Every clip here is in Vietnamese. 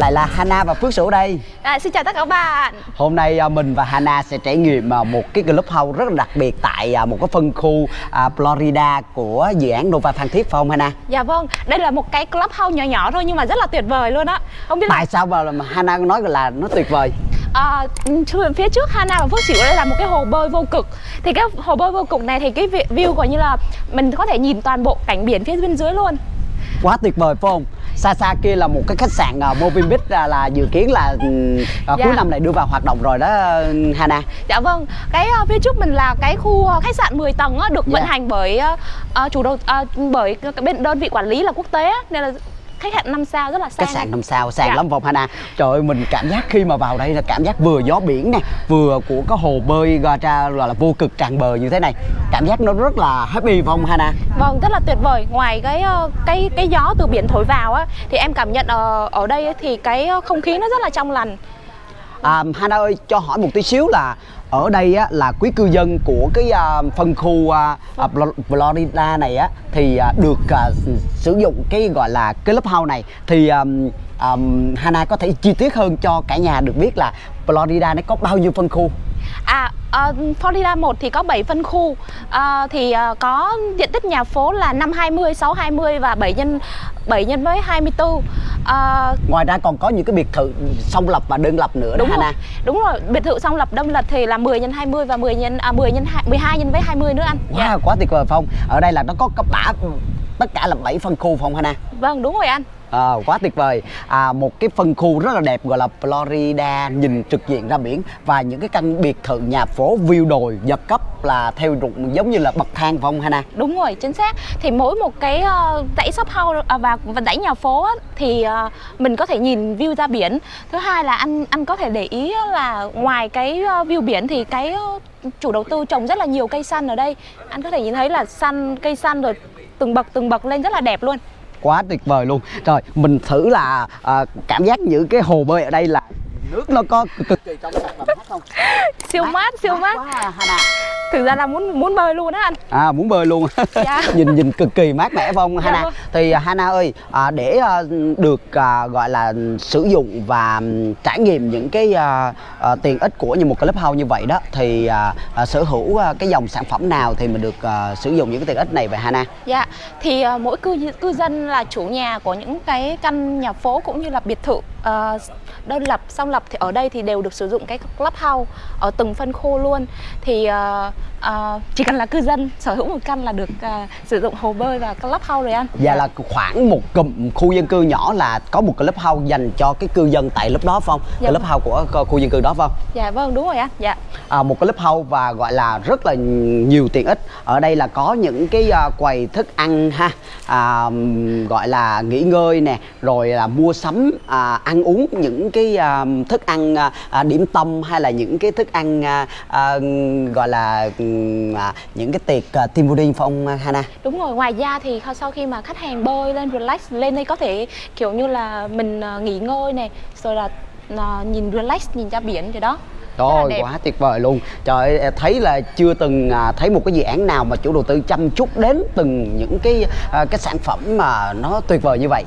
lại là Hana và Phước Sửu đây. À, xin chào tất cả các bạn. Hôm nay à, mình và Hana sẽ trải nghiệm à, một cái clubhouse rất là đặc biệt tại à, một cái phân khu Florida của dự án Nova Phan Thiết phải không Hana? Dạ vâng, đây là một cái clubhouse nhỏ nhỏ thôi nhưng mà rất là tuyệt vời luôn á. Không biết là Tại sao mà Hana nói là nó tuyệt vời? à, phía trước Hana và Phước Sửu đây là một cái hồ bơi vô cực. Thì cái hồ bơi vô cực này thì cái vi- view gọi như là mình có thể nhìn toàn bộ cảnh biển phía bên dưới luôn Quá tuyệt vời phải không? Xa xa kia là một cái khách sạn uh, Moving Beach là, là dự kiến là à, Dạ. cuối năm này đưa vào hoạt động rồi đó Hana Dạ vâng, cái ờ, phía trước mình là cái khu ờ, khách sạn 10 tầng á, được vận Dạ. hành bởi ờ, chủ đầu ờ, bởi bên đơn vị quản lý là quốc tế á, nên là khách sạn 5 sao rất là sang. khách sạn năm sao sang Dạ. lắm vòng Hana trời ơi mình cảm giác khi mà vào đây là cảm giác vừa gió biển nè vừa của cái hồ bơi ra ra gọi là vô cực tràn bờ như thế này cảm giác nó rất là happy vòng Hana Vâng, rất là tuyệt vời. Ngoài cái ờ, cái cái gió từ biển thổi vào á thì em cảm nhận ờ, ở đây thì cái ờ, không khí nó rất là trong lành à, Hana ơi cho hỏi một tí xíu là ở đây á, là quý cư dân của cái à, phân khu à, à, Florida này á thì à, được à, sử dụng cái gọi là cái lớp house này. Thì à, à, Hana có thể chi tiết hơn cho cả nhà được biết là Florida nó có bao nhiêu phân khu? À, uh, Florida 1 thì có 7 phân khu. Uh, Thì uh, có diện tích nhà phố là 520, 620 và 7 nhân 7 nhân với 24 Ờ, ngoài ra còn có những cái biệt thự song lập và đơn lập nữa đó Đúng rồi, Hana đúng rồi, biệt thự song lập đông lập thì là 10 nhân 20 và 10 nhân à, 10 nhân 2, 12 nhân với 20 nữa anh Dạ. Wow, quá tuyệt vời Phong. Ở đây là nó có có bả tất cả là 7 phân khu Phong Hana. Vâng, đúng rồi anh À, quá tuyệt vời à, một cái phân khu rất là đẹp gọi là Florida nhìn trực diện ra biển và những cái căn biệt thự nhà phố view đồi giật cấp là theo rụng giống như là bậc thang phải không Hana Đúng rồi, chính xác. Thì mỗi một cái uh, dãy shop house à, và, và dãy nhà phố á, thì uh, mình có thể nhìn view ra biển. Thứ hai là anh anh có thể để ý là ngoài cái uh, view biển thì cái uh, chủ đầu tư trồng rất là nhiều cây xanh ở đây. Anh có thể nhìn thấy là xanh cây xanh rồi từng bậc từng bậc lên rất là đẹp luôn quá tuyệt vời luôn. Rồi mình thử là à, cảm giác những cái hồ bơi ở đây là nước nó có cực, kỳ trong sạch và mát không? Siêu mát, siêu mát. quá à, Thực ra là muốn muốn bơi luôn á anh. à muốn bơi luôn Dạ. nhìn nhìn cực kỳ mát mẻ phong Dạ Hana vâng. thì à, Hana ơi à, để à, được à, gọi là sử dụng và trải nghiệm những cái à, à, tiện ích của như một cái clubhouse như vậy đó thì à, à, sở hữu à, cái dòng sản phẩm nào thì mình được à, sử dụng những cái tiện ích này vậy Hana Dạ, thì ờ, mỗi cư cư dân là chủ nhà của những cái căn nhà phố cũng như là biệt thự ờ, đơn lập, song lập thì ở đây thì đều được sử dụng cái clubhouse ở từng phân khu luôn. Thì ờ, ờ, chỉ cần là cư dân sở hữu một căn là được ờ, sử dụng hồ bơi và clubhouse rồi anh. và là khoảng một cụm khu dân cư nhỏ là có một clubhouse dành cho cái cư dân tại lớp đó phải không Dạ. clubhouse của của khu dân cư đó phải không Dạ vâng, đúng rồi anh. Dạ. à, một cái clubhouse và gọi là rất là nhiều tiện ích ở đây là có những cái à, quầy thức ăn ha à, gọi là nghỉ ngơi nè rồi là mua sắm à, ăn uống những cái à, thức ăn à, điểm tâm hay là những cái thức ăn à, à, gọi là những cái tiệc à, team building phải không Hana? Đúng rồi, ngoài ra thì sau khi mà khách hàng bơi lên relax lên đây có thể kiểu như là mình nghỉ ngơi này, rồi là nhìn relax nhìn ra biển rồi đó. Trời quá tuyệt vời luôn. Trời ơi, thấy là chưa từng à, thấy một cái dự án nào mà chủ đầu tư chăm chút đến từng những cái à, cái sản phẩm mà nó tuyệt vời như vậy.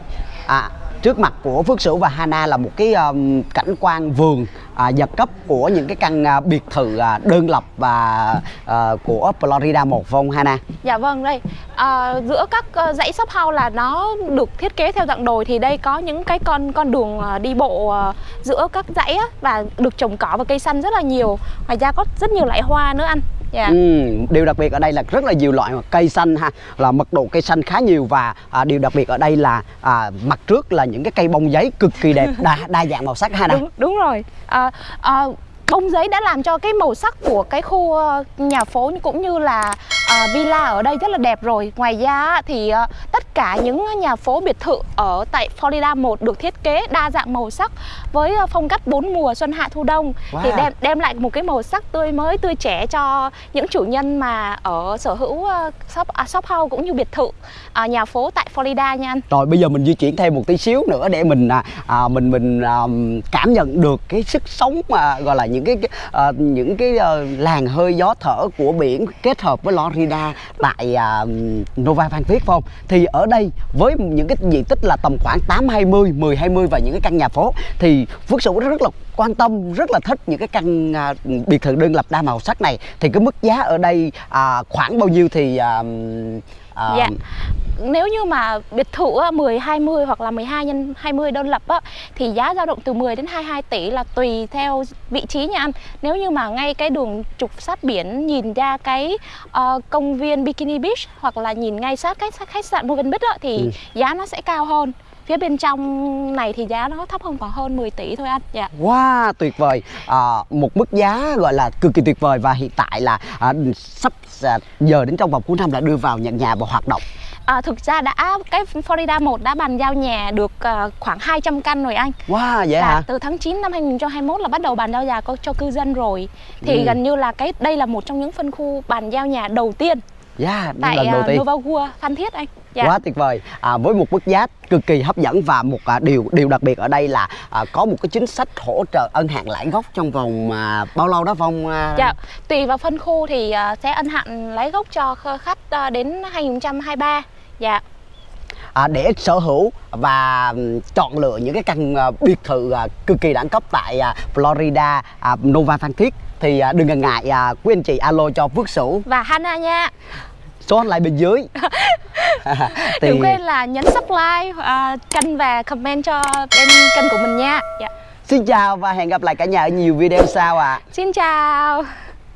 À, Trước mặt của Phước Sửu và Hana là một cái um, cảnh quan vườn à, giật cấp của những cái căn à, biệt thự à, đơn lập và à, của Florida một không Hana? Dạ vâng đây. À, giữa các ờ, dãy shop house là nó được thiết kế theo dạng đồi thì đây có những cái con con đường à, đi bộ à, giữa các dãy á, và được trồng cỏ và cây xanh rất là nhiều. Ngoài ra có rất nhiều loại hoa nữa anh dạ. Ừ, điều đặc biệt ở đây là rất là nhiều loại cây xanh ha là mật độ cây xanh khá nhiều và à, điều đặc biệt ở đây là à, mặt trước là những cái cây bông giấy cực kỳ đẹp đa đa dạng màu sắc ha nè đúng đúng rồi. À, à, bông giấy đã làm cho cái màu sắc của cái khu ờ, nhà phố cũng như là ờ, villa ở đây rất là đẹp rồi. Ngoài ra thì ờ, tất cả những nhà phố biệt thự ở tại Florida 1 được thiết kế đa dạng màu sắc với ờ, phong cách bốn mùa xuân hạ thu đông thì Wow. đem đem lại một cái màu sắc tươi mới tươi trẻ cho những chủ nhân mà ở sở hữu ờ, shop à, shop house cũng như biệt thự à, nhà phố tại Florida nha anh Rồi bây giờ mình di chuyển thêm một tí xíu nữa để mình à, à, mình mình à, cảm nhận được cái sức sống mà gọi là những cái, à, những cái à, làn hơi gió thở của biển kết hợp với Lo- Florida tại à, Nova Thiết phải không? Thì ở đây với những cái diện tích là tầm khoảng 8 20, 10 20 và những cái căn nhà phố thì Phước Sửu rất là quan tâm, rất là thích những cái căn à, biệt thự đơn lập đa màu sắc này. Thì cái mức giá ở đây à, khoảng bao nhiêu thì à, à, Dạ. Nếu như mà biệt thự á, 10 20 hoặc là 12 nhân 20 đơn lập á thì giá dao động từ 10 đến 22 tỷ là tùy theo vị trí nha anh. Nếu như mà ngay cái đường trục sát biển nhìn ra cái ờ, công viên Bikini Beach hoặc là nhìn ngay sát cái khách sạn Moven Beach á thì Ừ. giá nó sẽ cao hơn. Phía bên trong này thì giá nó thấp hơn khoảng hơn 10 tỷ thôi anh. Dạ. Wow, tuyệt vời à, Một mức giá gọi là cực kỳ tuyệt vời Và hiện tại là à, sắp à, giờ đến trong vòng cuối năm là đưa vào nhận nhà và hoạt động À, thực ra đã cái Florida 1 đã bàn giao nhà được ờ, khoảng 200 căn rồi anh. Wow, vậy là hả? từ tháng 9 năm 2021 là bắt đầu bàn giao nhà có cho cư dân rồi thì Ừ. gần như là cái đây là một trong những phân khu bàn giao nhà đầu tiên Yeah, tại lần đầu uh, tiên. Novagua Phan Thiết anh. Dạ. Quá tuyệt vời. À, Với một mức giá cực kỳ hấp dẫn Và một à, điều điều đặc biệt ở đây là à, Có một cái chính sách hỗ trợ ân hạn lãi gốc Trong vòng à, bao lâu đó Phong à? Dạ, tùy vào phân khu thì ờ, sẽ ân hạn lấy gốc cho kh- khách ờ, đến 2023 Dạ, à, để sở hữu và chọn lựa những cái căn à, biệt thự à, cực kỳ đẳng cấp tại à, Florida, à, Nova Phan Thiết thì à, đừng ngần ngại à, quý anh chị alo cho Phước Sửu. Và Hana nha. Số hotline bên dưới. Thì Đừng quên là nhấn subscribe, uh, kênh và comment cho bên kênh của mình nha. Dạ. xin chào và hẹn gặp lại cả nhà ở nhiều video sau ạ. À. Xin chào